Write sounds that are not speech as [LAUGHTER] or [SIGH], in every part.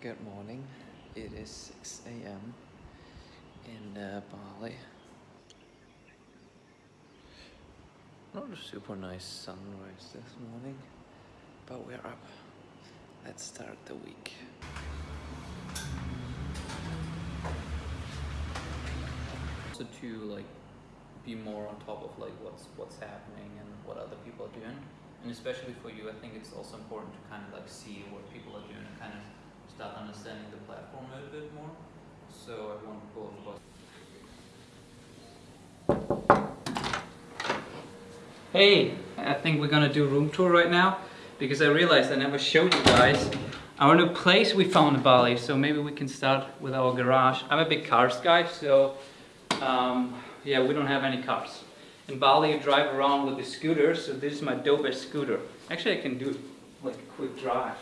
Good morning. It is 6 a.m. in uh, Bali. Not a super nice sunrise this morning, but we're up. Let's start the week. So to like be more on top of like what's what's happening and what other people are doing, and especially for you, I think it's also important to kind of like see what people are doing and kind of start understanding the platform a little bit more. So I want both of us. Hey, I think we're gonna do room tour right now because I realized I never showed you guys our new place we found in Bali. So maybe we can start with our garage. I'm a big cars guy, so um, yeah, we don't have any cars. In Bali, you drive around with the scooter, so this is my Dobe scooter. Actually, I can do like a quick drive.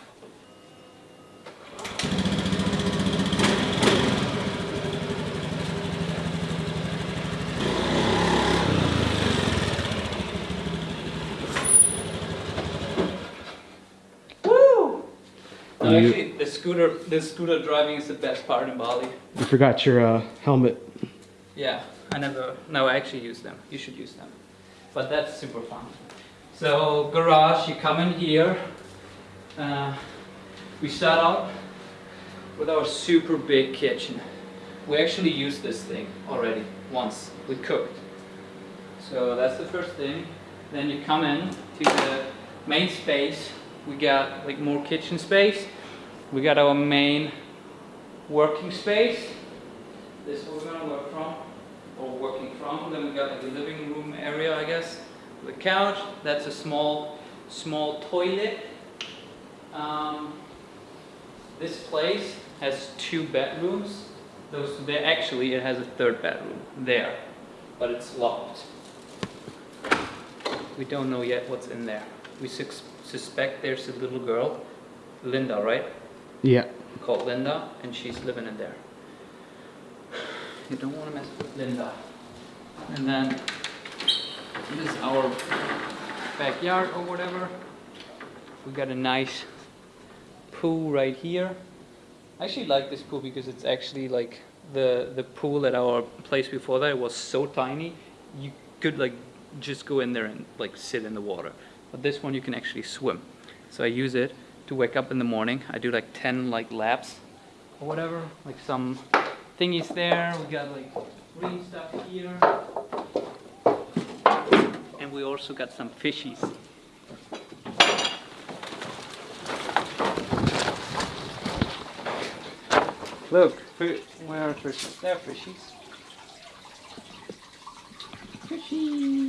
No, You- actually, the scooter, the scooter driving is the best part in Bali. You forgot your uh, helmet. Yeah, I never, no, I actually use them. You should use them. But that's super fun. So, garage, you come in here. Uh, we start out with our super big kitchen. We actually used this thing already once. We cooked. So that's the first thing. Then you come in to the main space. We got like more kitchen space. We got our main working space. This is what we're gonna work from, or working from. Then we got like a living room area, I guess. The couch. That's a small, small toilet. Um, this place has two bedrooms. Those there actually it has a third bedroom there, but it's locked. We don't know yet what's in there. We sus- suspect there's a little girl, Linda, right? Yeah. called Linda, and she's living in there. You don't want to mess with Linda. And then this is our backyard or whatever. We got a nice pool right here. I actually like this pool because it's actually like the the pool at our place before that was so tiny you could like just go in there and like sit in the water. But this one you can actually swim. So I use it to wake up in the morning. I do like 10 like laps or whatever, like some thingies there. We got like green stuff here. And we also got some fishies. Look, where are fishies? There are fishies. Fishies. Fishies.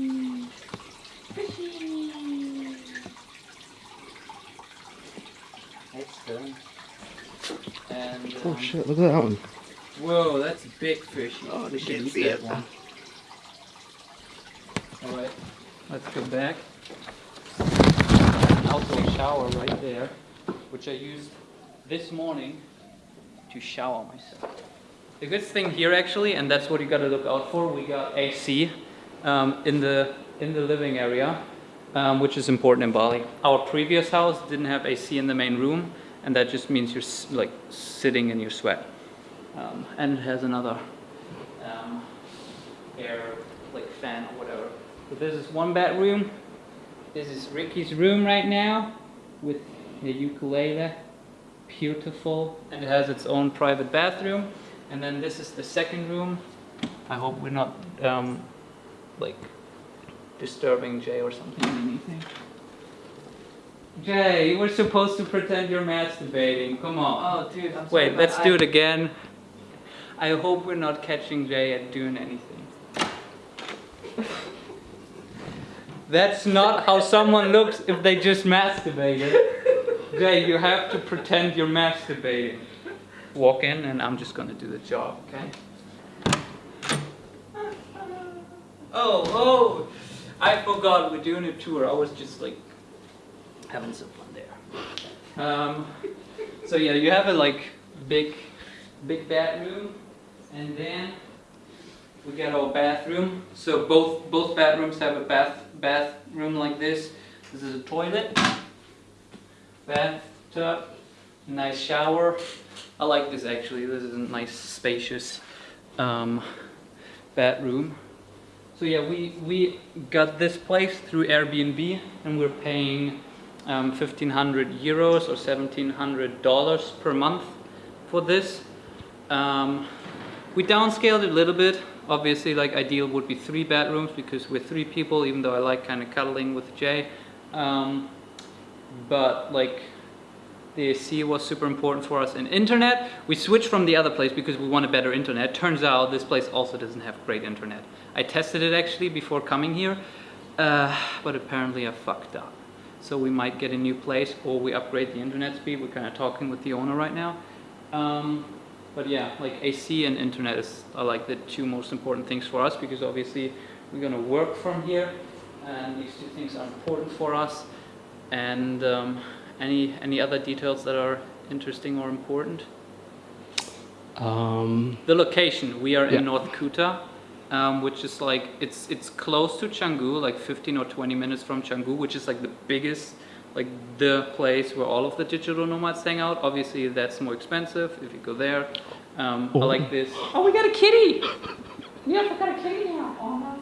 It's done. And Oh um, shit! Look at that one. Whoa, that's a big fish. Oh, they should can't eat that it. one. Alright, let's go back. Outdoor shower right there, which I used this morning to shower myself. The good thing here actually, and that's what you gotta look out for, we got AC um, in the in the living area, um, which is important in Bali. Our previous house didn't have AC in the main room, and that just means you're like sitting in your sweat um, and it has another um, air like fan or whatever. So this is one bedroom. This is Ricky's room right now with a ukulele, beautiful, and it has its own private bathroom. And then this is the second room. I hope we're not um, like disturbing Jay or something or anything. Jay, you were supposed to pretend you're masturbating. Come on. Oh, dude, I'm Wait, but let's I- do it again. I hope we're not catching Jay at doing anything. [LAUGHS] That's not how someone looks if they just masturbated. Jay, you have to pretend you're masturbating. Walk in and I'm just gonna do the job, okay? Oh, oh! I forgot we're doing a tour. I was just like having some fun there. Um, so yeah, you have a like big, big bathroom, and then we got our bathroom. So both both bathrooms have a bath bathroom like this. This is a toilet, bathtub, nice shower. I like this actually. This is a nice spacious um, bedroom. So yeah, we we got this place through Airbnb, and we're paying um, 1,500 euros or 1,700 dollars per month for this. Um, we downscaled it a little bit. Obviously, like ideal would be three bedrooms because we're three people. Even though I like kind of cuddling with Jay, um, but like the AC was super important for us. And internet, we switched from the other place because we want a better internet. Turns out this place also doesn't have great internet. I tested it actually before coming here, uh, but apparently I fucked up. So we might get a new place or we upgrade the internet speed. We're kind of talking with the owner right now. Um, but yeah, like AC and internet is are like the two most important things for us because obviously we're gonna work from here and these two things are important for us. And um, any any other details that are interesting or important? Um, The location. We are Yeah. in North Kuta, um, which is like it's it's close to Canggu, like 15 or 20 minutes from Canggu, which is like the biggest, like the place where all of the digital nomads hang out. Obviously, that's more expensive if you go there. Um, I Oh. like this. Oh, we got a kitty. Yeah, we got a kitty now. Oh.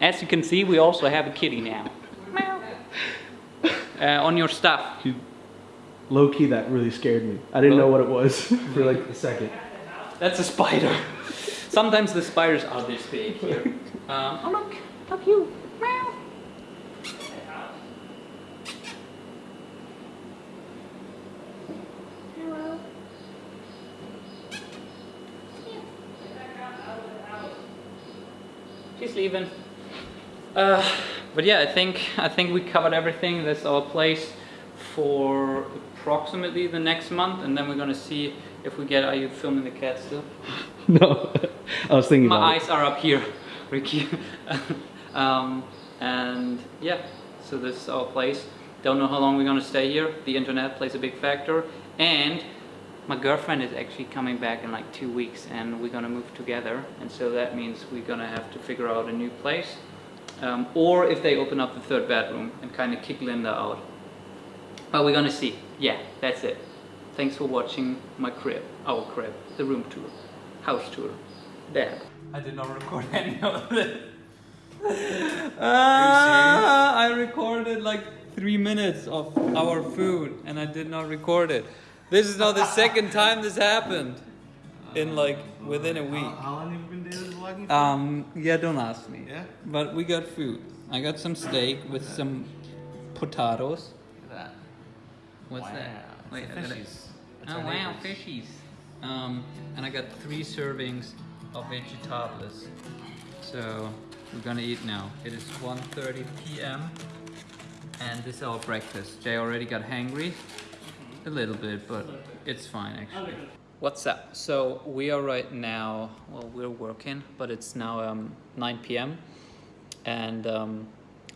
As you can see, we also have a kitty now. Meow. Uh, on your stuff. low key, that really scared me. I didn't know what it was [LAUGHS] for like a second. That's a spider. Sometimes the spiders are this big here. [LAUGHS] Um, oh look, look you. Meow. Hello. She's leaving. Uh, but yeah, I think I think we covered everything. That's our place for approximately the next month, and then we're gonna see if we get. Are you filming the cat still? [LAUGHS] No, I was thinking My eyes are up here, [LAUGHS] Ricky. [LAUGHS] um, and yeah, so this is our place. Don't know how long we're gonna stay here. The internet plays a big factor, and my girlfriend is actually coming back in like two weeks, and we're gonna move together. And so that means we're gonna have to figure out a new place, um, or if they open up the third bedroom and kind of kick Linda out. But we're gonna see. Yeah, that's it. Thanks for watching my crib, our crib, the room tour, house tour. Dad. I did not record [LAUGHS] any of this. Ah, I recorded like three minutes of our food and I did not record it. This is now the second [LAUGHS] time this happened in like within a week. How long have you been doing this vlogging? Um, yeah, don't ask me. Yeah? But we got food. I got some steak with some potatoes. Look at that. What's Wow. that? Wait, the I gotta- fishies. It's Oh wow, neighbors. fishies. Um, and I got three servings of vegetables. So we're gonna eat now. It is 1.30 p.m. and this is our breakfast. Jay already got hangry. A little bit, but it's fine actually. What's up? So we are right now, well we're working, but it's now um, 9 p.m. And um,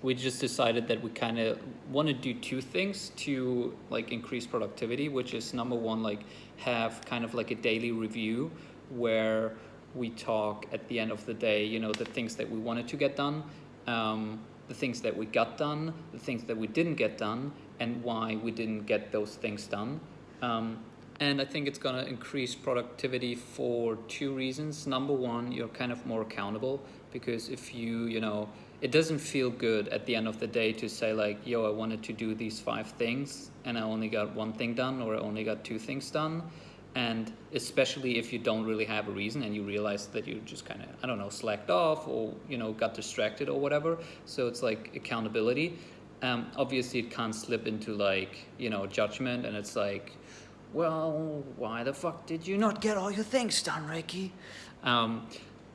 we just decided that we kind of want to do two things to like increase productivity, which is number one, like have kind of like a daily review where we talk at the end of the day, you know, the things that we wanted to get done, um, the things that we got done, the things that we didn't get done, and why we didn't get those things done. Um, and I think it's gonna increase productivity for two reasons. Number one, you're kind of more accountable because if you, you know, it doesn't feel good at the end of the day to say like, yo, I wanted to do these five things and I only got one thing done or I only got two things done. And especially if you don't really have a reason and you realize that you just kind of, I don't know, slacked off or, you know, got distracted or whatever. So it's like accountability. Um, obviously, it can't slip into like, you know, judgment and it's like, well, why the fuck did you not get all your things done, Ricky? Um,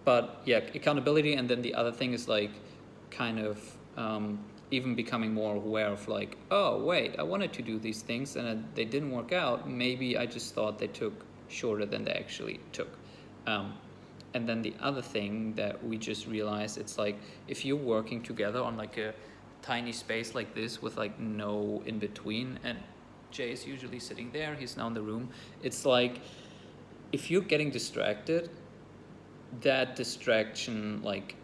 but yeah, accountability. And then the other thing is like kind of um, even becoming more aware of like, oh, wait, I wanted to do these things and uh, they didn't work out. Maybe I just thought they took shorter than they actually took. Um, and then the other thing that we just realized, it's like if you're working together on like a tiny space like this with like no in between, and Jay is usually sitting there, he's now in the room. It's like if you're getting distracted, that distraction like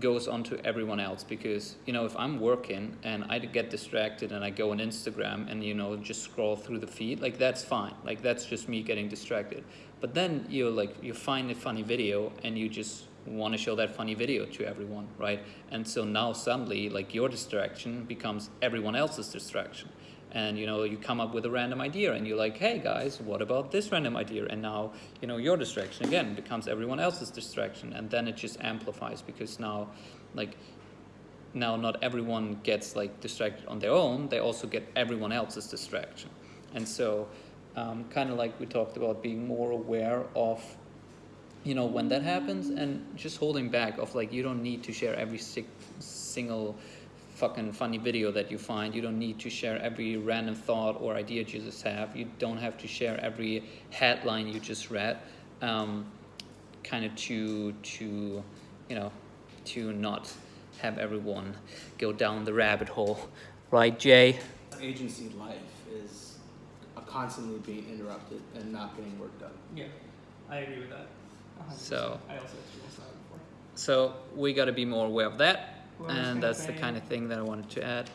goes on to everyone else because you know if i'm working and i get distracted and i go on instagram and you know just scroll through the feed like that's fine. Like that's just me getting distracted. But then you like you find a funny video and you just want to show that funny video to everyone right? And so now suddenly like your distraction becomes everyone else's distraction and you know you come up with a random idea and you're like hey guys what about this random idea? And now you know your distraction again becomes everyone else's distraction and then it just amplifies because now like now not everyone gets like distracted on their own they also get everyone else's distraction. And so um, kind of like we talked about being more aware of you know when that happens and just holding back of like you don't need to share every si- single fucking funny video that you find. You don't need to share every random thought or idea you just have. You don't have to share every headline you just read. Um, kind of to to you know to not have everyone go down the rabbit hole, right, Jay? Agency life is constantly being interrupted and not getting work done. Yeah, I agree with that. 100%. So- I also experienced that before. So we got to be more aware of that, Well, was and gonna that's the say- kind of thing that I wanted to add.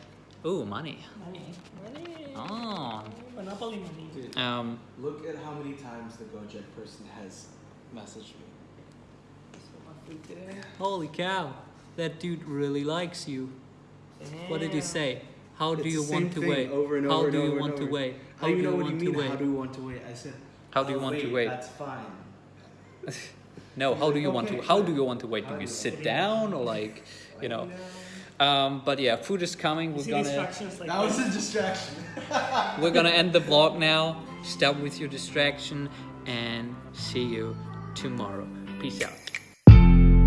Ooh, money. Money. Money. Oh. Monopoly money. Dude, Um, look at how many times the Gojek person has messaged me. Holy cow, that dude really likes you. What did he say? How do It's you want to wait? over and How do and you want to wait? How do you know what you want to wait? How do you want to wait? I said. How do you "Oh, want to wait?" That's fine. [LAUGHS] No, how do you want to? How do you want to wait? Do do you you sit down or like, you know? Um, but yeah, food is coming. You We're gonna like That was a distraction. [LAUGHS] we're gonna end the vlog now. Stop with your distraction and see you tomorrow. Peace out.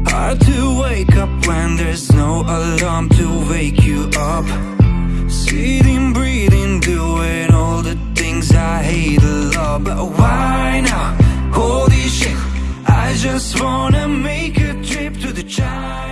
Hard to wake up when there's no alarm to wake you up. Sitting, breathing, doing all the things I hate a lot. But why now? Holy shit, I just wanna make a trip to the child.